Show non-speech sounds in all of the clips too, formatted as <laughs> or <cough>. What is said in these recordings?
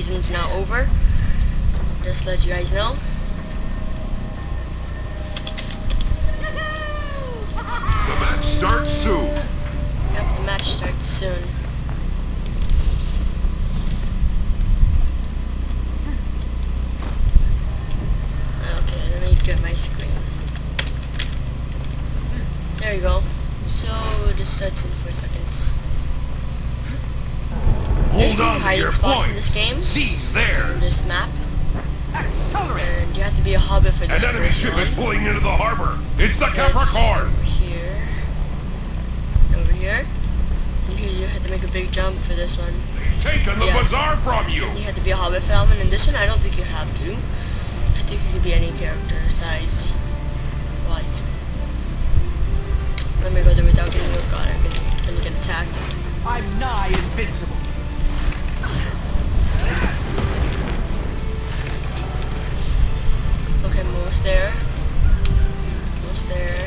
season's now over. Just let you guys know. The match starts soon. Yep, the match starts soon. Okay, let me get my screen. There you go. So this starts in four seconds. There's Hold two on to hiding spots in this game. Seize in this map, Accelerate! and you have to be a hobbit for this An enemy ship one. is pulling into the harbor. It's the Capricorn. Over here. Over here. And here you have to make a big jump for this one. Taking the Yeah. bazaar from you. You have to be a hobbit for that one, and this one I don't think you have to. I think you could be any character size wise. Let me go there without getting oh god, I'm gonna, gonna get attacked. I'm nigh invincible. Almost there. Almost there.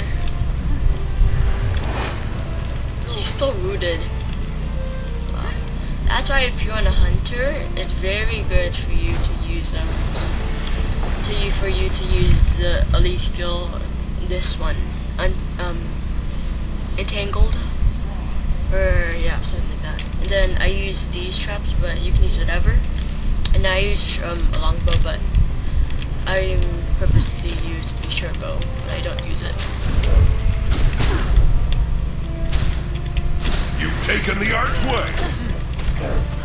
She's still rooted. That's why if you're on a hunter, it's very good for you to use um to you for you to use the elite skill this one. Un, um entangled. Or yeah, something like that. And then I use these traps, but you can use whatever. And I use um a longbow, but I purposely use a bow, but I don't use it. You've taken the archway. <laughs>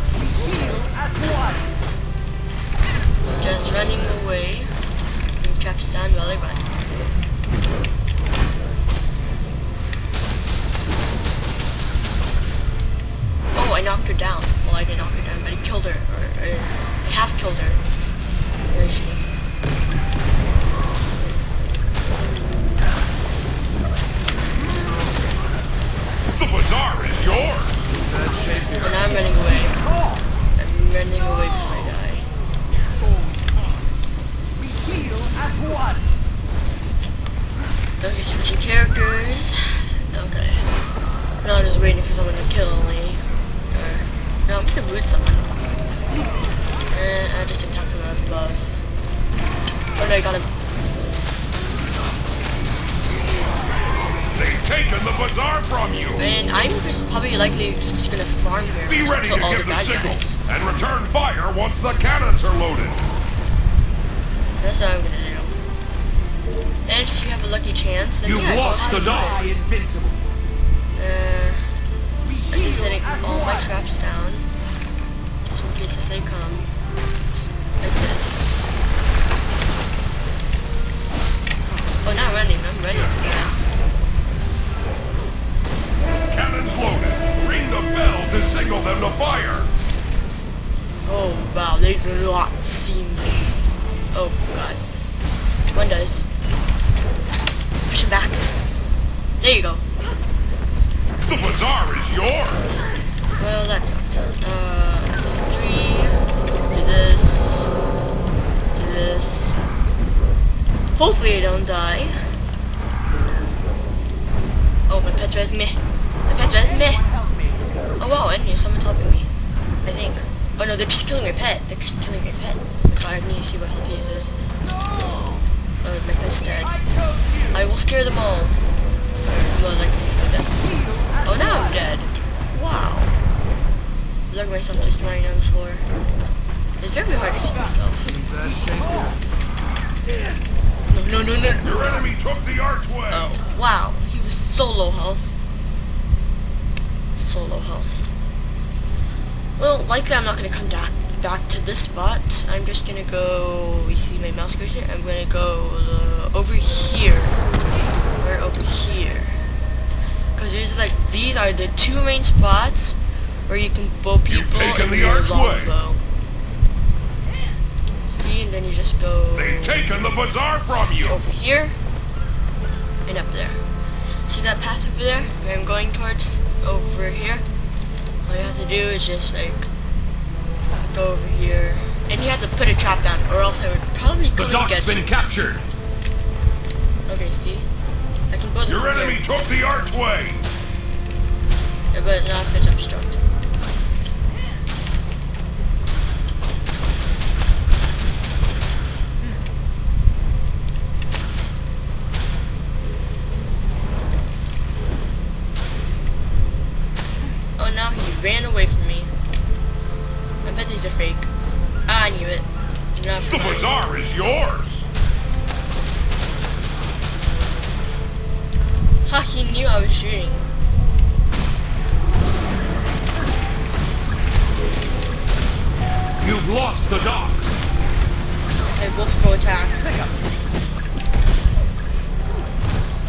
just probably likely just gonna farm here. Be ready to kill all give the the signal guys. and return fire once the cannons are loaded. That's what I'm gonna do. And if you have a lucky chance, then You've yeah, lost the dog. Invincible. Uh, I'm just setting all my traps down. Just in case if they come. There you go. The bazaar is yours. Well, that sucks. Uh, three. Do this. Do this. Hopefully I don't die. Oh, my pet res me. My pet res me. Oh wow, enemy, someone's helping me. I think. Oh no, they're just killing my pet. They're just killing my pet. I need to see what health he is. Oh, my pet's dead. I will scare them all. Well, like, dead. Oh, now I'm dead. Wow. Look at myself just lying on the floor. It's very hard to see myself. No, no, no, no. Your enemy took the archway. Oh, wow. He was so low health. Solo health. Well, likely I'm not going to come back back to this spot. I'm just going to go... You see my mouse cursor? I'm going to go uh, over here. Or over here. Because there's like... These are the two main spots where you can bow people taken and the your archway. longbow. See, and then you just go They've taken the bazaar from you. over here and up there. See that path over there where I'm going towards over here? All you have to do is just like go over here. And you have to put a trap down or else I would probably The come and dock's been you. captured. Okay, see? Your enemy here. took the archway! Yeah, but not if it's obstructed. Hmm. Oh, now he ran away from me. I bet these are fake. Ah, I knew it. The bazaar is yours! Ha, he knew I was shooting. You've lost the dock. Okay, Wolf go attack.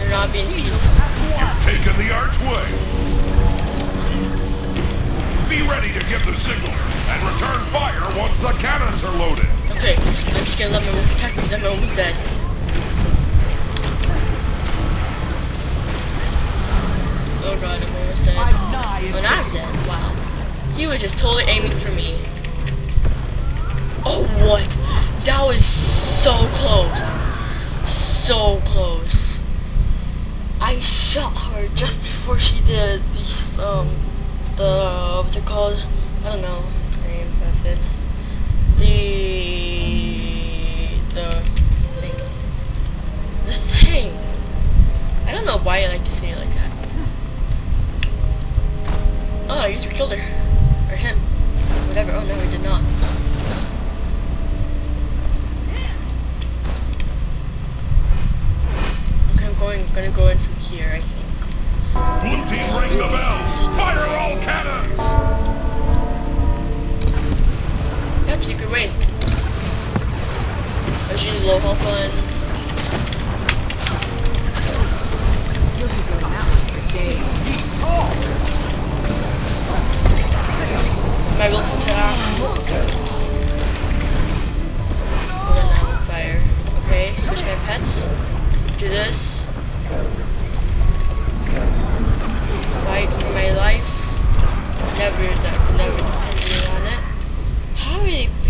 They're not being peaceful. You've taken the archway. Be ready to give the signal and return fire once the cannons are loaded. Okay, I'm just gonna let my wolf attack because I'm almost dead. God, I'm dead. Oh, I'm dead. Wow. He was just totally aiming for me. Oh, what? That was so close. So close. I shot her just before she did these, um, the, what's it called? I don't know. Gonna go in from here, I think. Blue team ring the bell. Fire all cannons. Yep, secret way. I was using low health one.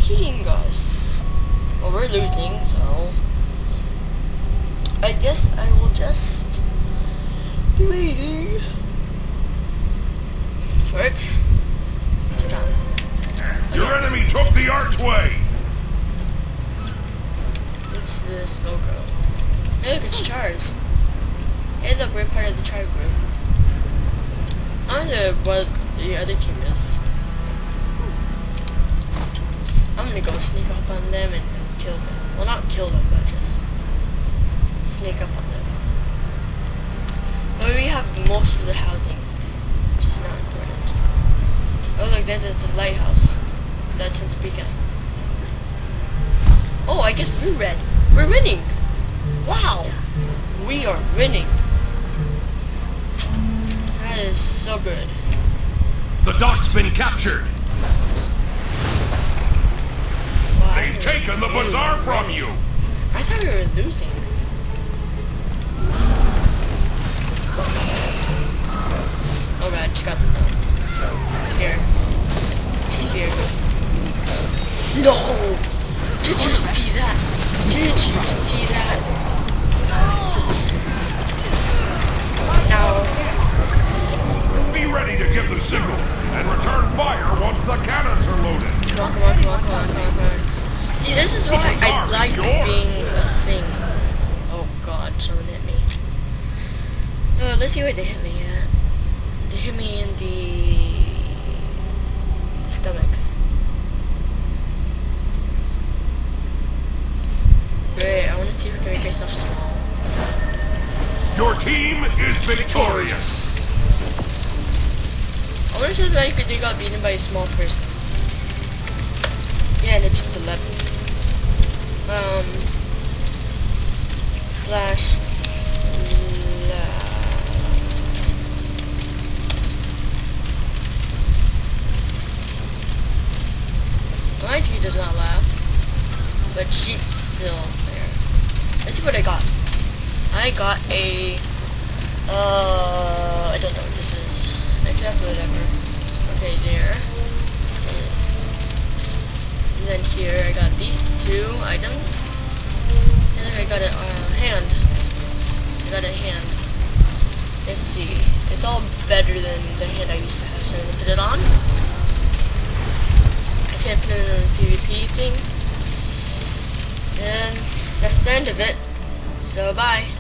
They beating us? Well, we're losing, so I guess I will just be waiting for it to come. Your enemy took the archway. What's this logo? Hey, look, it's Charles. Hey, look, we're part of the tribe group. I wonder what the other team is. Gonna go sneak up on them and kill them. Well, not kill them, but just sneak up on them. But we have most of the housing, which is not important. Oh, look, there's a lighthouse. That's in Topeka. Oh, I guess we're red. We're winning. Wow. We are winning. That is so good. The dock's been captured. Wow. I They've thought- taken the bazaar from you. I thought we were losing. Oh god, she got um, scared. She's scared. No! Did you see that? Did you see that? No. Be ready to give the signal and return fire once the cannons are loaded. Come on, come on, come on, come on, come on, come on. See, this is why I like being a thing. Oh god, someone hit me. Oh, let's see where they hit me at. They hit me in the, the stomach. Great, I want to see if I can make myself small. Your team is victorious. I wonder if like they got beaten by a small person. Yeah, and it's just 11. Um, slash la- My TV does not laugh, but she's still there. Let's see what I got. I got a, uh, I don't know what this is. Except whatever. Okay, there. And then here I got these two got a uh, hand. I got a hand. Let's see. It's all better than the hand I used to have, so I'm gonna put it on. I can't put it in the PvP thing. And that's the end of it. So bye.